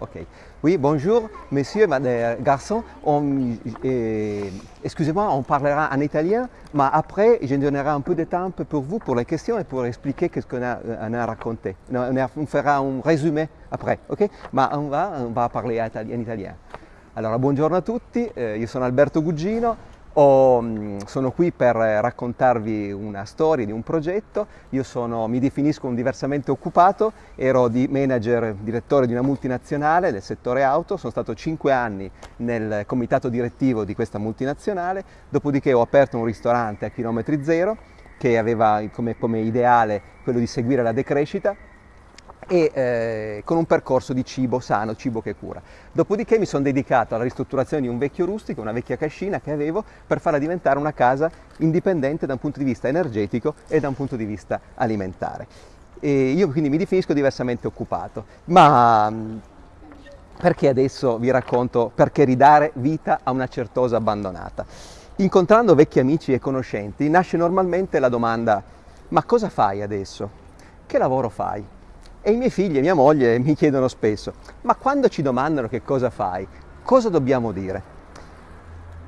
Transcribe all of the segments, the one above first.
Ok. Oui, bonjour, messieurs, madame, garçons. On, eh, excusez-moi, on parlera en italien, mais après, je donnerai un peu de temps pour vous, pour les questions et pour expliquer ce qu'on a, a raconté. On, fera un résumé après, ok? Ma on va, parler in italien. Allora, buongiorno a tutti, io sono Alberto Gugino, ho, mh, sono qui per raccontarvi una storia di un progetto. Io sono, mi definisco un diversamente occupato, ero di manager, direttore di una multinazionale del settore auto, sono stato cinque anni nel comitato direttivo di questa multinazionale, dopodiché ho aperto un ristorante a chilometri zero che aveva come, come ideale quello di seguire la decrescita e eh, con un percorso di cibo sano, cibo che cura. Dopodiché mi sono dedicato alla ristrutturazione di un vecchio rustico, una vecchia cascina che avevo per farla diventare una casa indipendente da un punto di vista energetico e da un punto di vista alimentare. E io quindi mi definisco diversamente occupato, ma mh, perché adesso vi racconto perché ridare vita a una certosa abbandonata? Incontrando vecchi amici e conoscenti nasce normalmente la domanda ma cosa fai adesso? Che lavoro fai? E i miei figli e mia moglie mi chiedono spesso, ma quando ci domandano che cosa fai, cosa dobbiamo dire?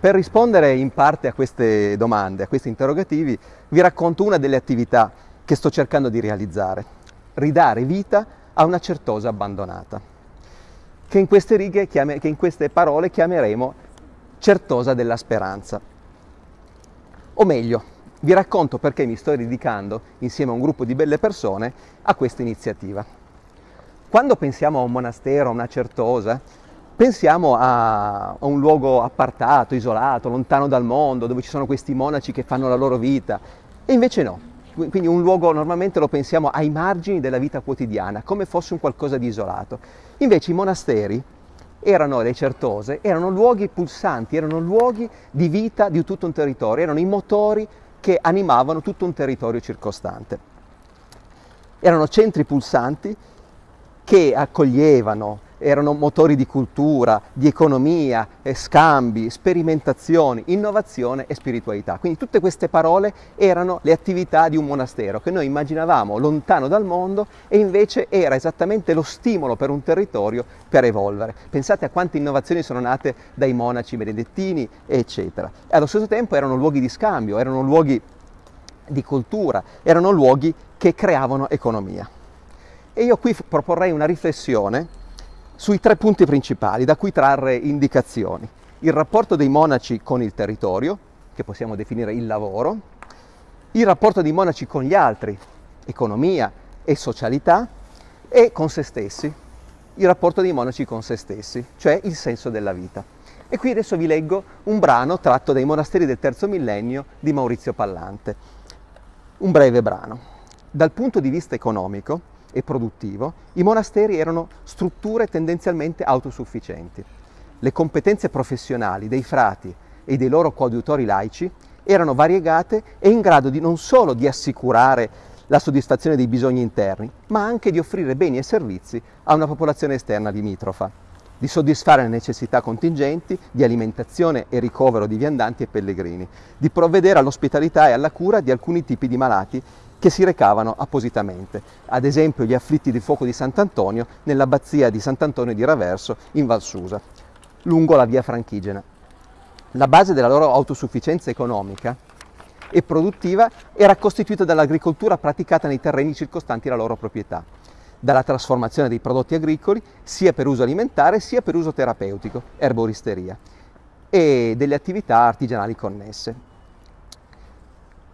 Per rispondere in parte a queste domande, a questi interrogativi, vi racconto una delle attività che sto cercando di realizzare, ridare vita a una certosa abbandonata, che in queste righe, che in queste parole chiameremo certosa della speranza. O meglio, vi racconto perché mi sto dedicando, insieme a un gruppo di belle persone, a questa iniziativa. Quando pensiamo a un monastero, a una certosa, pensiamo a, un luogo appartato, isolato, lontano dal mondo, dove ci sono questi monaci che fanno la loro vita. E invece no. Quindi un luogo normalmente lo pensiamo ai margini della vita quotidiana, come fosse un qualcosa di isolato. Invece i monasteri erano le certose, erano luoghi pulsanti, erano luoghi di vita di tutto un territorio, erano i motori che animavano tutto un territorio circostante. Erano centri pulsanti che accoglievano, erano motori di cultura, di economia, eh, scambi, sperimentazioni, innovazione e spiritualità. Quindi tutte queste parole erano le attività di un monastero che noi immaginavamo lontano dal mondo e invece era esattamente lo stimolo per un territorio per evolvere. Pensate a quante innovazioni sono nate dai monaci benedettini, eccetera. E allo stesso tempo erano luoghi di scambio, erano luoghi di cultura, erano luoghi che creavano economia. E io qui proporrei una riflessione sui tre punti principali da cui trarre indicazioni. Il rapporto dei monaci con il territorio, che possiamo definire il lavoro, il rapporto dei monaci con gli altri, economia e socialità, e con se stessi, il rapporto dei monaci con se stessi, cioè il senso della vita. E qui adesso vi leggo un brano tratto dai monasteri del terzo millennio di Maurizio Pallante. Un breve brano. Dal punto di vista economico, e produttivo, i monasteri erano strutture tendenzialmente autosufficienti. Le competenze professionali dei frati e dei loro coadiutori laici erano variegate e in grado di non solo di assicurare la soddisfazione dei bisogni interni, ma anche di offrire beni e servizi a una popolazione esterna limitrofa, di soddisfare le necessità contingenti di alimentazione e ricovero di viandanti e pellegrini, di provvedere all'ospitalità e alla cura di alcuni tipi di malati che si recavano appositamente, ad esempio gli afflitti di fuoco di Sant'Antonio nell'abbazia di Sant'Antonio di Raverso in Valsusa, lungo la via Franchigena. La base della loro autosufficienza economica e produttiva era costituita dall'agricoltura praticata nei terreni circostanti la loro proprietà, dalla trasformazione dei prodotti agricoli sia per uso alimentare sia per uso terapeutico, erboristeria, e delle attività artigianali connesse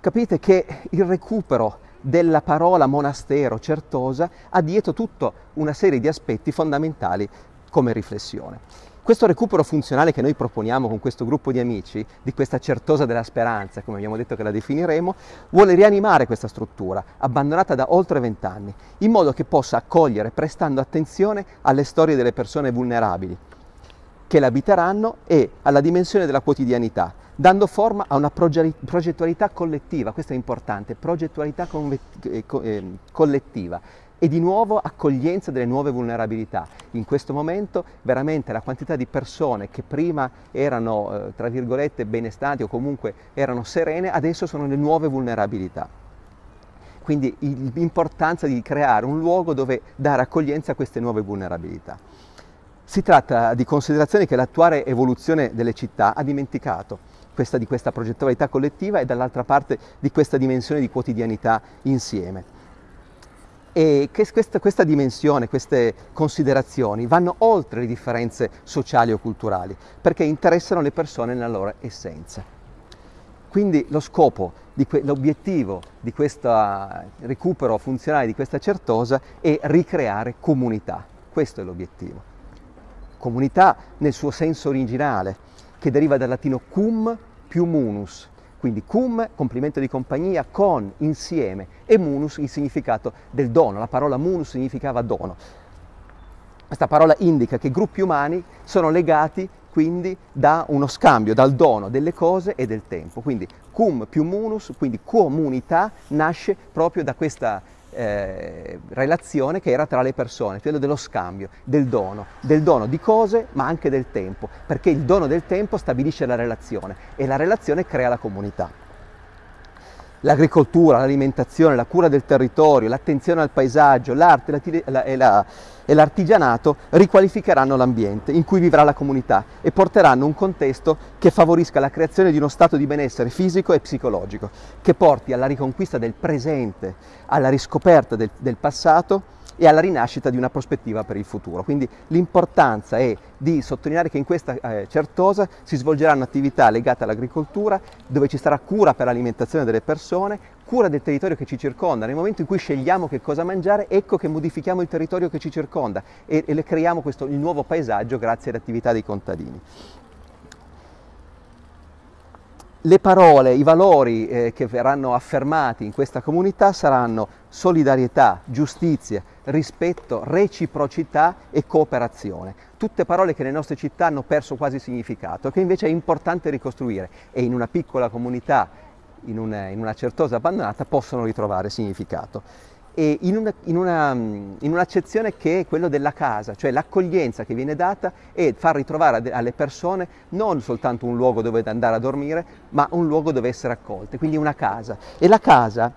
capite che il recupero della parola monastero certosa ha dietro tutta una serie di aspetti fondamentali come riflessione. Questo recupero funzionale che noi proponiamo con questo gruppo di amici, di questa certosa della speranza, come abbiamo detto che la definiremo, vuole rianimare questa struttura, abbandonata da oltre vent'anni, in modo che possa accogliere prestando attenzione alle storie delle persone vulnerabili che l'abiteranno e alla dimensione della quotidianità, dando forma a una progettualità collettiva, questo è importante, progettualità eh, ehm, collettiva e di nuovo accoglienza delle nuove vulnerabilità. In questo momento veramente la quantità di persone che prima erano, eh, tra virgolette, benestanti o comunque erano serene, adesso sono le nuove vulnerabilità. Quindi l'importanza di creare un luogo dove dare accoglienza a queste nuove vulnerabilità. Si tratta di considerazioni che l'attuale evoluzione delle città ha dimenticato, questa di questa progettualità collettiva e dall'altra parte di questa dimensione di quotidianità insieme. E questa, questa, dimensione, queste considerazioni vanno oltre le differenze sociali o culturali, perché interessano le persone nella loro essenza. Quindi lo scopo, l'obiettivo di questo recupero funzionale di questa certosa è ricreare comunità. Questo è l'obiettivo. Comunità nel suo senso originale, che deriva dal latino cum più munus, quindi cum, complimento di compagnia, con, insieme, e munus, il significato del dono. La parola munus significava dono. Questa parola indica che gruppi umani sono legati quindi da uno scambio, dal dono delle cose e del tempo. Quindi cum più munus, quindi comunità, nasce proprio da questa eh, relazione che era tra le persone, quello dello scambio, del dono, del dono di cose ma anche del tempo, perché il dono del tempo stabilisce la relazione e la relazione crea la comunità l'agricoltura, l'alimentazione, la cura del territorio, l'attenzione al paesaggio, l'arte e l'artigianato riqualificheranno l'ambiente in cui vivrà la comunità e porteranno un contesto che favorisca la creazione di uno stato di benessere fisico e psicologico, che porti alla riconquista del presente, alla riscoperta del, del passato e alla rinascita di una prospettiva per il futuro. Quindi l'importanza è di sottolineare che in questa eh, certosa si svolgeranno attività legate all'agricoltura, dove ci sarà cura per l'alimentazione delle persone, cura del territorio che ci circonda. Nel momento in cui scegliamo che cosa mangiare, ecco che modifichiamo il territorio che ci circonda e, e creiamo questo, il nuovo paesaggio grazie alle attività dei contadini le parole, i valori eh, che verranno affermati in questa comunità saranno solidarietà, giustizia, rispetto, reciprocità e cooperazione. Tutte parole che nelle nostre città hanno perso quasi significato, che invece è importante ricostruire e in una piccola comunità, in una, in una certosa abbandonata, possono ritrovare significato e in, una, in, una, in, un'accezione che è quella della casa, cioè l'accoglienza che viene data è far ritrovare alle persone non soltanto un luogo dove andare a dormire, ma un luogo dove essere accolte, quindi una casa. E la casa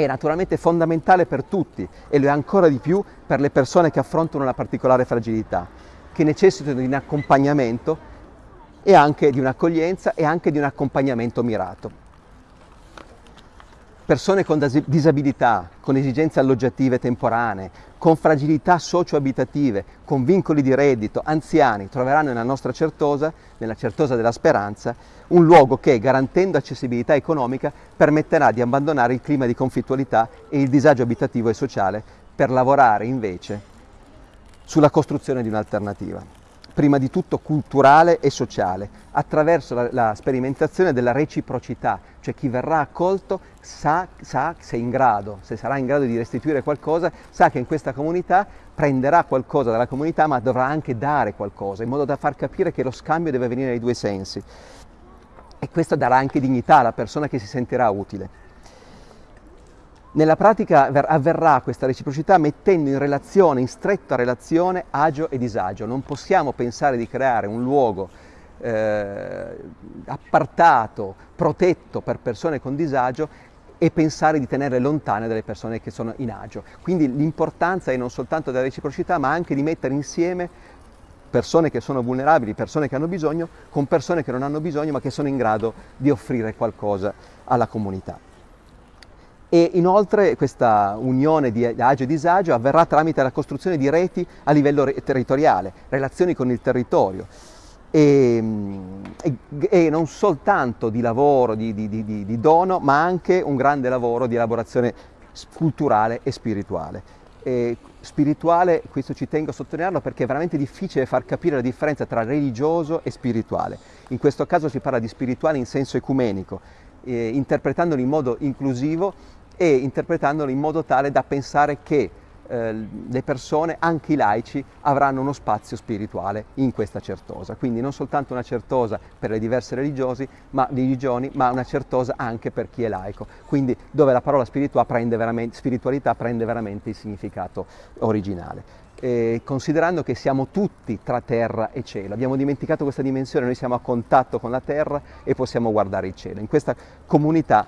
è naturalmente fondamentale per tutti e lo è ancora di più per le persone che affrontano una particolare fragilità, che necessitano di un accompagnamento e anche di un'accoglienza e anche di un accompagnamento mirato persone con disabilità, con esigenze alloggiative temporanee, con fragilità socio-abitative, con vincoli di reddito, anziani, troveranno nella nostra Certosa, nella Certosa della Speranza, un luogo che, garantendo accessibilità economica, permetterà di abbandonare il clima di conflittualità e il disagio abitativo e sociale per lavorare invece sulla costruzione di un'alternativa prima di tutto culturale e sociale, attraverso la, la sperimentazione della reciprocità, cioè chi verrà accolto sa, sa se, in grado, se sarà in grado di restituire qualcosa, sa che in questa comunità prenderà qualcosa dalla comunità ma dovrà anche dare qualcosa, in modo da far capire che lo scambio deve avvenire nei due sensi. E questo darà anche dignità alla persona che si sentirà utile. Nella pratica avverrà questa reciprocità mettendo in relazione, in stretta relazione, agio e disagio. Non possiamo pensare di creare un luogo eh, appartato, protetto per persone con disagio e pensare di tenerle lontane dalle persone che sono in agio. Quindi l'importanza è non soltanto della reciprocità, ma anche di mettere insieme persone che sono vulnerabili, persone che hanno bisogno, con persone che non hanno bisogno, ma che sono in grado di offrire qualcosa alla comunità e inoltre questa unione di agio e disagio avverrà tramite la costruzione di reti a livello territoriale, relazioni con il territorio e, e, e non soltanto di lavoro, di, di, di, di dono, ma anche un grande lavoro di elaborazione culturale e spirituale. E spirituale, questo ci tengo a sottolinearlo perché è veramente difficile far capire la differenza tra religioso e spirituale. In questo caso si parla di spirituale in senso ecumenico, eh, interpretandolo in modo inclusivo e interpretandolo in modo tale da pensare che eh, le persone, anche i laici, avranno uno spazio spirituale in questa certosa. Quindi non soltanto una certosa per le diverse ma, religioni, ma una certosa anche per chi è laico. Quindi dove la parola prende spiritualità prende veramente il significato originale. Eh, considerando che siamo tutti tra terra e cielo. Abbiamo dimenticato questa dimensione, noi siamo a contatto con la terra e possiamo guardare il cielo. In questa comunità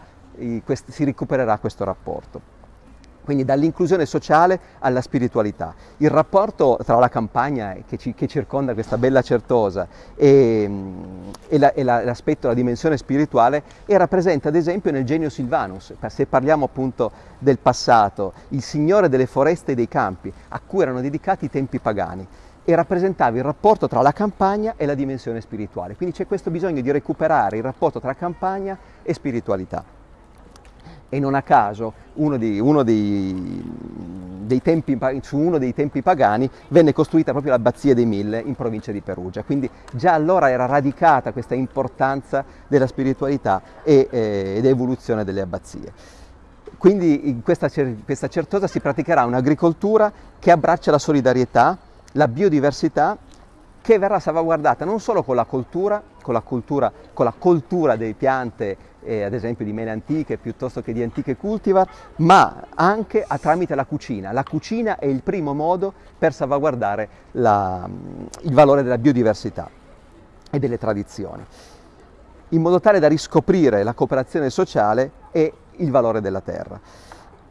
si recupererà questo rapporto. Quindi dall'inclusione sociale alla spiritualità. Il rapporto tra la campagna che, ci, che circonda questa bella certosa e, e, la, e la, l'aspetto, la dimensione spirituale era presente ad esempio nel genio Silvanus. Se parliamo appunto del passato, il signore delle foreste e dei campi, a cui erano dedicati i tempi pagani e rappresentava il rapporto tra la campagna e la dimensione spirituale. Quindi c'è questo bisogno di recuperare il rapporto tra campagna e spiritualità e non a caso uno, di, uno dei, dei tempi, su uno dei tempi pagani venne costruita proprio l'abbazia dei Mille in provincia di Perugia, quindi già allora era radicata questa importanza della spiritualità e, eh, ed evoluzione delle abbazie. Quindi in questa, questa certosa si praticherà un'agricoltura che abbraccia la solidarietà, la biodiversità che verrà salvaguardata non solo con la coltura, con la, cultura, con la coltura delle piante eh, ad esempio di mele antiche piuttosto che di antiche cultivar, ma anche tramite la cucina. La cucina è il primo modo per salvaguardare la, il valore della biodiversità e delle tradizioni, in modo tale da riscoprire la cooperazione sociale e il valore della terra.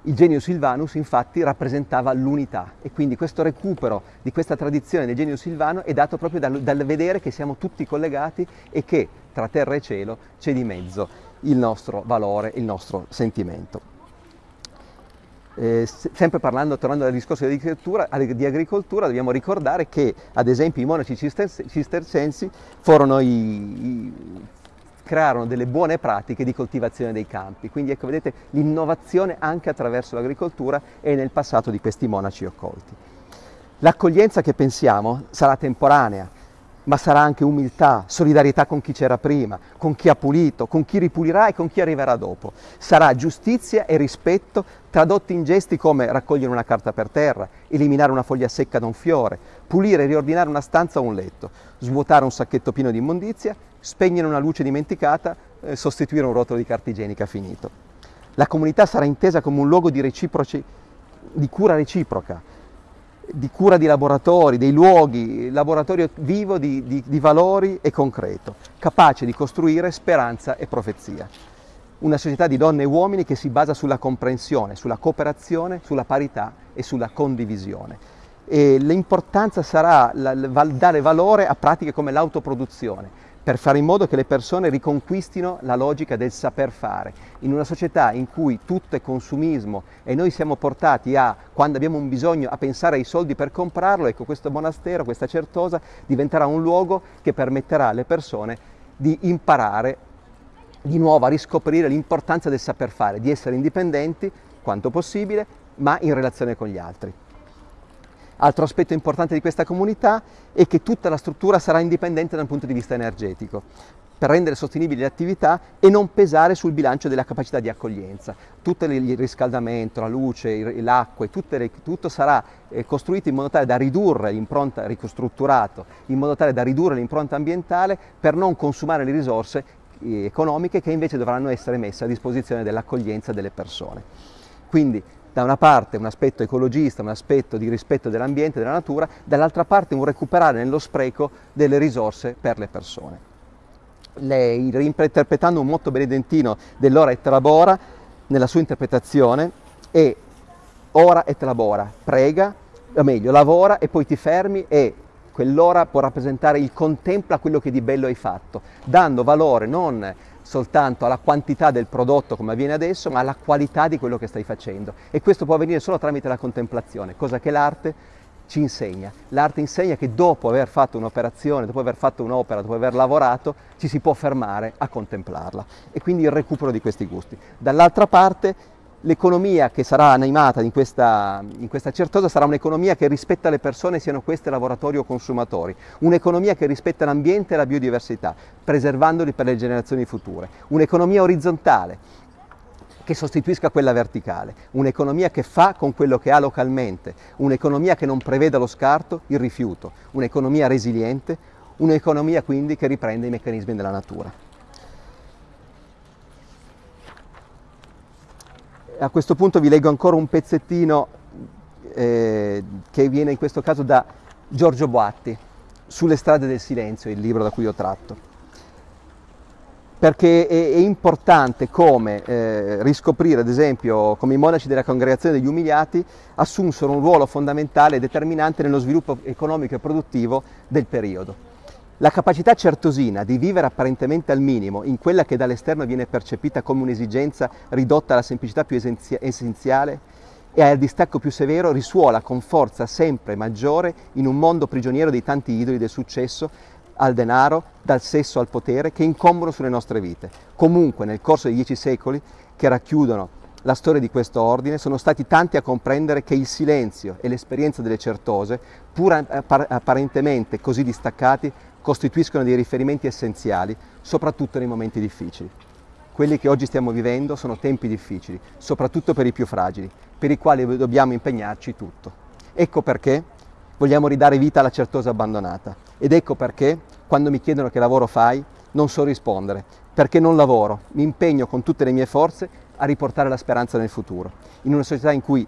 Il genio Silvanus infatti rappresentava l'unità e quindi questo recupero di questa tradizione del genio Silvano è dato proprio dal, dal vedere che siamo tutti collegati e che tra terra e cielo c'è di mezzo il nostro valore, il nostro sentimento. Eh, sempre parlando, tornando al discorso di agricoltura, di agricoltura, dobbiamo ricordare che ad esempio i monaci cistercensi i, i, crearono delle buone pratiche di coltivazione dei campi. Quindi ecco, vedete l'innovazione anche attraverso l'agricoltura e nel passato di questi monaci occolti. L'accoglienza che pensiamo sarà temporanea, ma sarà anche umiltà, solidarietà con chi c'era prima, con chi ha pulito, con chi ripulirà e con chi arriverà dopo. Sarà giustizia e rispetto tradotti in gesti come raccogliere una carta per terra, eliminare una foglia secca da un fiore, pulire e riordinare una stanza o un letto, svuotare un sacchetto pieno di immondizia, spegnere una luce dimenticata, eh, sostituire un rotolo di carta igienica finito. La comunità sarà intesa come un luogo di, di cura reciproca, di cura di laboratori, dei luoghi, laboratorio vivo di, di, di valori e concreto, capace di costruire speranza e profezia. Una società di donne e uomini che si basa sulla comprensione, sulla cooperazione, sulla parità e sulla condivisione. E l'importanza sarà dare valore a pratiche come l'autoproduzione, per fare in modo che le persone riconquistino la logica del saper fare. In una società in cui tutto è consumismo e noi siamo portati a, quando abbiamo un bisogno, a pensare ai soldi per comprarlo, ecco questo monastero, questa certosa, diventerà un luogo che permetterà alle persone di imparare di nuovo a riscoprire l'importanza del saper fare, di essere indipendenti quanto possibile, ma in relazione con gli altri. Altro aspetto importante di questa comunità è che tutta la struttura sarà indipendente dal punto di vista energetico per rendere sostenibili le attività e non pesare sul bilancio della capacità di accoglienza. Tutto il riscaldamento, la luce, l'acqua, tutto sarà eh, costruito in modo tale da ridurre l'impronta, ricostrutturato, in modo tale da ridurre l'impronta ambientale per non consumare le risorse eh, economiche che invece dovranno essere messe a disposizione dell'accoglienza delle persone. Quindi da una parte un aspetto ecologista, un aspetto di rispetto dell'ambiente, della natura, dall'altra parte un recuperare nello spreco delle risorse per le persone. Lei, reinterpretando un motto benedentino dell'ora et labora, nella sua interpretazione, è ora et labora, prega, o meglio, lavora e poi ti fermi e quell'ora può rappresentare il contempla quello che di bello hai fatto, dando valore non soltanto alla quantità del prodotto come avviene adesso, ma alla qualità di quello che stai facendo. E questo può avvenire solo tramite la contemplazione, cosa che l'arte ci insegna. L'arte insegna che dopo aver fatto un'operazione, dopo aver fatto un'opera, dopo aver lavorato, ci si può fermare a contemplarla. E quindi il recupero di questi gusti. Dall'altra parte l'economia che sarà animata in questa, in questa certosa sarà un'economia che rispetta le persone, siano queste lavoratori o consumatori, un'economia che rispetta l'ambiente e la biodiversità, preservandoli per le generazioni future, un'economia orizzontale che sostituisca quella verticale, un'economia che fa con quello che ha localmente, un'economia che non preveda lo scarto, il rifiuto, un'economia resiliente, un'economia quindi che riprende i meccanismi della natura. A questo punto vi leggo ancora un pezzettino eh, che viene in questo caso da Giorgio Boatti, Sulle strade del silenzio, il libro da cui ho tratto. perché è, è importante come eh, riscoprire, ad esempio, come i monaci della congregazione degli umiliati assunsero un ruolo fondamentale e determinante nello sviluppo economico e produttivo del periodo. La capacità certosina di vivere apparentemente al minimo in quella che dall'esterno viene percepita come un'esigenza ridotta alla semplicità più essenziale e al distacco più severo risuola con forza sempre maggiore in un mondo prigioniero dei tanti idoli del successo al denaro, dal sesso al potere che incombono sulle nostre vite. Comunque nel corso dei dieci secoli che racchiudono la storia di questo ordine sono stati tanti a comprendere che il silenzio e l'esperienza delle certose, pur apparentemente così distaccati, costituiscono dei riferimenti essenziali, soprattutto nei momenti difficili. Quelli che oggi stiamo vivendo sono tempi difficili, soprattutto per i più fragili, per i quali dobbiamo impegnarci tutto. Ecco perché vogliamo ridare vita alla certosa abbandonata. Ed ecco perché, quando mi chiedono che lavoro fai, non so rispondere, perché non lavoro, mi impegno con tutte le mie forze a riportare la speranza nel futuro, in una società in cui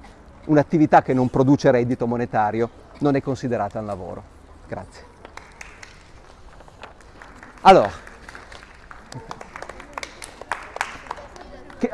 un'attività che non produce reddito monetario non è considerata un lavoro. Grazie. Allora, che,